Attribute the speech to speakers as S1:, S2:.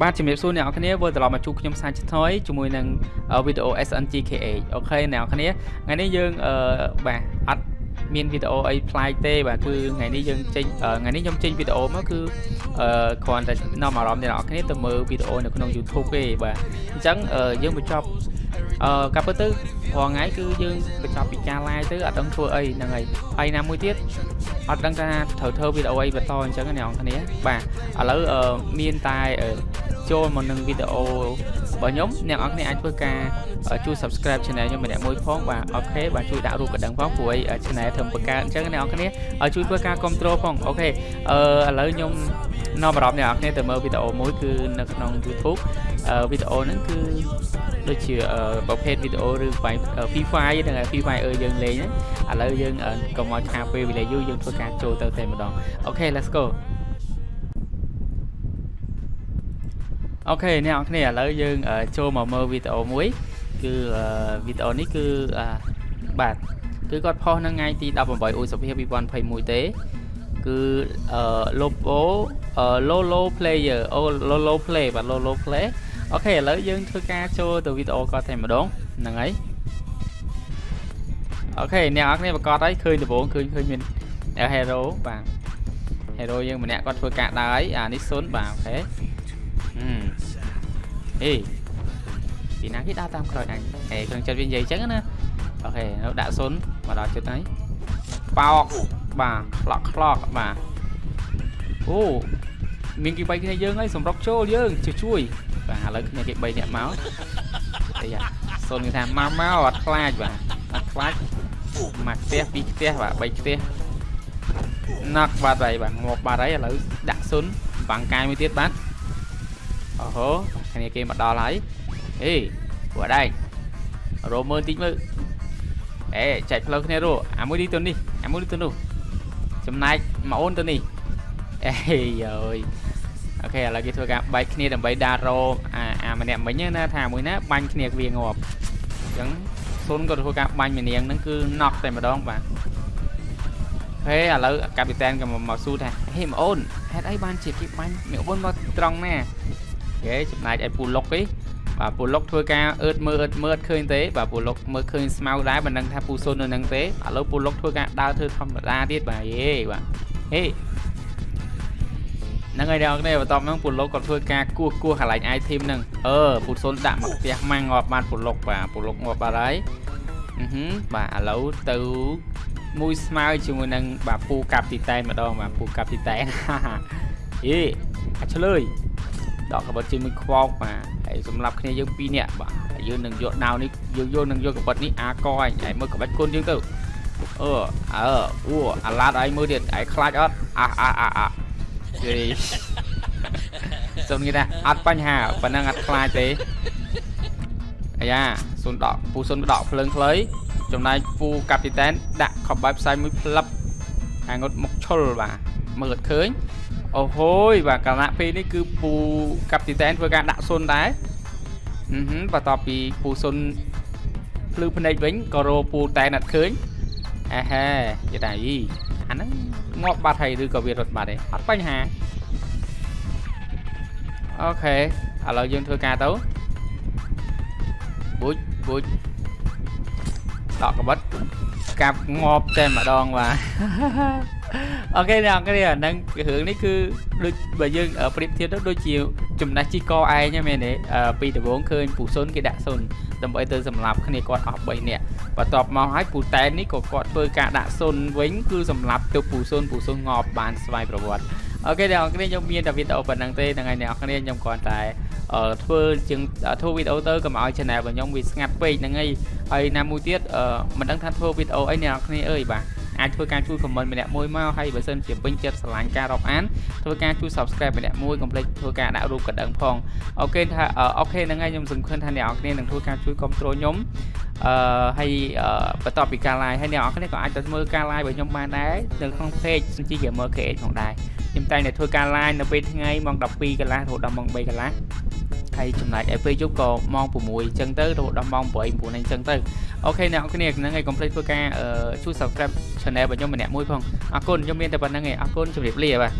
S1: បាទជំរាបសួរអ្នកនរគ្នាវិលត្រឡប់មកជួបខ្ញុំសាជាថ្មីជាមួយនឹងវីដេអូ SNGKH អូខេអ្នកនរគ្នាថ្ងៃនេះយើងអឺបាទអត់មានវីដេអូអីប្លែកទេបាទគឺថ្ងៃនេះយើងចេញថ្ងៃនេះខ្ញុំចេញវីដេអូមកគឺអឺគ្រាន់តែនាំអារម្មណ៍អ្នកនរគ្នាទៅមើលវីដេអូនៅក្នុង YouTube ទេបាទអញ្ចឹងយើងបញ្ចប់អឺកាប់ទៅរាល់ថ្ងៃគឺយើងបញ្ចប់ពីការ live ទៅអត់ដឹងធ្វើអីហ្នឹងហើយហើយណាមួយទៀតអត់ដឹងថាត្រូវធ្វើវីដេអូអីបន្តអញ្ចឹងអ្នកនរគ្នាបាទឥឡូវមានតែ ចូលមកនឹងវីដេអូរបស់ខ្ញុំអ្នកនរគ្នាអាចធ្វើការជួយ subscribe channel ខ្ញុំម្នាក់មួយផងបាទ OK បាទជួយដាក់រូបកណ្ដឹងផងព្រោះអី channel ធ្វើបង្កើតអញ្ចឹងអ្នកនរគ្នាជួយធ្វើការគ្រប់គ្រងផង OK អឺឥឡូវខ្ញុំនាំអារម្មណ៍អ្នកនរគ្នាទៅមើលវីដេអូមួយគឺនៅក្នុង YouTube វីដេអូហ្នឹងគឺដូចជាប្រភេទវីដេអូឬបាយ Free Fire ហ្នឹង Free Fire យើងលេងឥឡូវយើងកុំឲ្យខាពេលវេលាយូរយើងធ្វើការចូលទៅតែម្ដងអូខេ let's go អូខេអ្នកនរគ្នាឥឡូវយើងចូលមកមើលវីដេអូមួយ គឺវីដេអូនេះគឺបាទគឺគាត់ post នៅថ្ងៃទី18ឧសភា2021ទេគឺអឺ Lopo Lolo player អូ Lolo play បាទ Lolo play អូខេឥឡូវយើងធ្វើការចូលទៅវីដេអូគាត់តែម្ដងហ្នឹងហើយអូខេអ្នកនរគ្នាប្រកាសហើយឃើញដំបូងឃើញឃើញមាន hero បាទ hero យើងម្នាក់គាត់ធ្វើការដើរហើយអានេះ0បាទអូខេ អេពីណាគេដើរតាមក្រោយអញអេក្នុងចិត្តវានិយាយអញ្ចឹងណាអូខេនៅដាក់0មកដល់ចិត្តហើយប៉ោកបាទខ្លោកខ្លោកបាទអូមានគេ3គ្នាយើងហើយសម្រុកចូលយើងជួយជួយបាទឥឡូវគ្នាគេ3នាក់មកអីយ៉ាសូនគេថាមកមកអត់ខ្លាចបាទអត់ខ្លាចមកផ្ទះពីរផ្ទះបាទ3ផ្ទះណាក់បាទហើយបាទងាប់បាទហើយឥឡូវដាក់សុនបាំងកាយមួយទៀតបាទ អូហូគ្នាគេមកដល់ហើយអេពួកដែររោមើលតិចមើលអេចែកផ្លូវគ្នារោអាមួយនេះទៅនេះអាមួយនេះទៅនោះចំណែកមកអូនទៅនេះអេយើយអូខេឥឡូវគេធ្វើការបែកគ្នាដើម្បីដារោអាអាម្នាក់មិញណាថាមួយណាបាញ់គ្នាវាងាប់អញ្ចឹងស៊ុនក៏ធ្វើការបាញ់ម្នាងហ្នឹងគឺណក់តែម្ដងបាទហេឥឡូវកាពីតែនក៏មកស៊ូថាហេម៉អូនហេតុអីបានជាគេបាញ់មីអូនមកត្រង់ណា គេចំណាយឲ្យពូលុកទេបាទពូលុកធ្វើការអឺតមើលអឺតមើលឃើញទេបាទពូលុកមើលឃើញស្មៅដែរមិនដឹងថាពូស៊ុននៅនឹងទេឥឡូវពូលុកធ្វើការដើរធ្វើធម្មតាទៀតបាទយេបាទហេហ្នឹងហើយអ្នកនរបន្ទាប់ហ្នឹងពូលុកគាត់ធ្វើការគោះគោះកន្លែង item ហ្នឹងអឺពូស៊ុនដាក់មកផ្ទះម៉ាំងងាប់បានពូលុកបាទពូលុកងាប់បាត់ហើយអឺហឹមបាទឥឡូវទៅមួយស្មើជាមួយនឹងបាទពូកាប់ទីតែនម្ដងបាទពូកាប់ទីតែនយេអាចឆ្លើយ ដកកបិតជាមួយខ្វោកបាទហើយសម្រាប់គ្នាយើងពីរនាក់បាទហើយយើងនឹងយកដាវនេះយើងយកនឹងយកកបិតនេះអាកអញហើយមើលក្បាច់គុណយើងទៅអឺអើអូអាឡាតឲ្យមើលទៀតឯខ្លាចអត់អាអាអាអាយេសុំគេថាអត់បញ្ហាប៉ុណ្ណឹងអត់ខ្លាចទេអាយ៉ាស៊ុនដកពូស៊ុនដកភ្លើងខ្លីចំណែកពូកាពីតែនដាក់ខបបែបផ្សាយមួយផ្លឹបអាងុតមុខឈុលបាទ មើលអត់ឃើញអូហូយបាទកាលៈពេលនេះគឺពូកាប់ទីតែនធ្វើការដាក់ស៊ុនដែរអឺហឹមបន្ទាប់ពីពូស៊ុនភ្លឺភ្នែកវិញក៏រោពូតែនអត់ឃើញអេហេយតាយីអាហ្នឹងងាប់បាត់ហើយឬក៏វារត់បាត់ទេអត់បញ្ហាអូខេឥឡូវយើងធ្វើការទៅប៊ូចប៊ូចដកកបិតកាប់ងាប់តែម្ដងបាទ អូខេអ្នកគ្នាហ្នឹងរឿងនេះគឺដូចបើយើងប្រៀបធៀបទៅដូចជាចំណេះជីកឯងហ្នឹងមែនទេពីដំបូងឃើញពូសុនគេដាក់សុនដើម្បីទៅសម្លាប់គ្នាគាត់អស់3នាក់បន្ទាប់មកហើយពូតែននេះក៏គាត់ធ្វើការដាក់សុនវិញគឺសម្លាប់ទៅពូសុនពូសុនងាប់បានស្វ័យប្រវត្តិអូខេអ្នកគ្នាខ្ញុំមានតែវីដេអូប៉ុណ្្នឹងទេថ្ងៃអ្នកគ្នាខ្ញុំគ្រាន់តែធ្វើជាងធ្វើវីដេអូទៅកុំឲ្យ channel របស់ខ្ញុំវាស្ងាត់ពេកហ្នឹងហើយហើយណាមួយទៀតមិនដឹងថាធ្វើវីដេអូអីអ្នកគ្នាអើយបាទ អាចធ្វើការជួយ comment ម្នាក់មួយមកហើយបើសិនជាពេញចិត្តស្រឡាញ់ការរាប់អានធ្វើការជួយ subscribe ម្នាក់មួយកុំភ្លេចធ្វើការដាក់រូបកណ្ដឹងផងអូខេថាអូខេហ្នឹងហើយខ្ញុំសង្ឃឹមថាអ្នកនរគ្នានឹងធ្វើការជួយគ្រប់គ្រងខ្ញុំអឺហើយបន្ទាប់ពីការ live ហើយអ្នកនរគ្នាក៏អាចទៅមើលការ live របស់ខ្ញុំបានដែរនៅក្នុង page Sunchi Gamer KH ផងដែរខ្ញុំតែងតែធ្វើការ live នៅពេលថ្ងៃម៉ោង12កន្លះរហូតដល់ម៉ោង3កន្លះ ហើយចំណែកឯពេលយប់ក៏ម៉ោង6អញ្ចឹងទៅរហូតដល់ម៉ោង8 9អញ្ចឹងទៅអូខេអ្នកនរគ្នាហ្នឹងហើយកុំភ្លេចធ្វើការជួយ subscribe channel របស់ខ្ញុំម្នាក់មួយផងអរគុណខ្ញុំមានតែប៉ុណ្្នឹងឯងអរគុណជម្រាបលាបាទ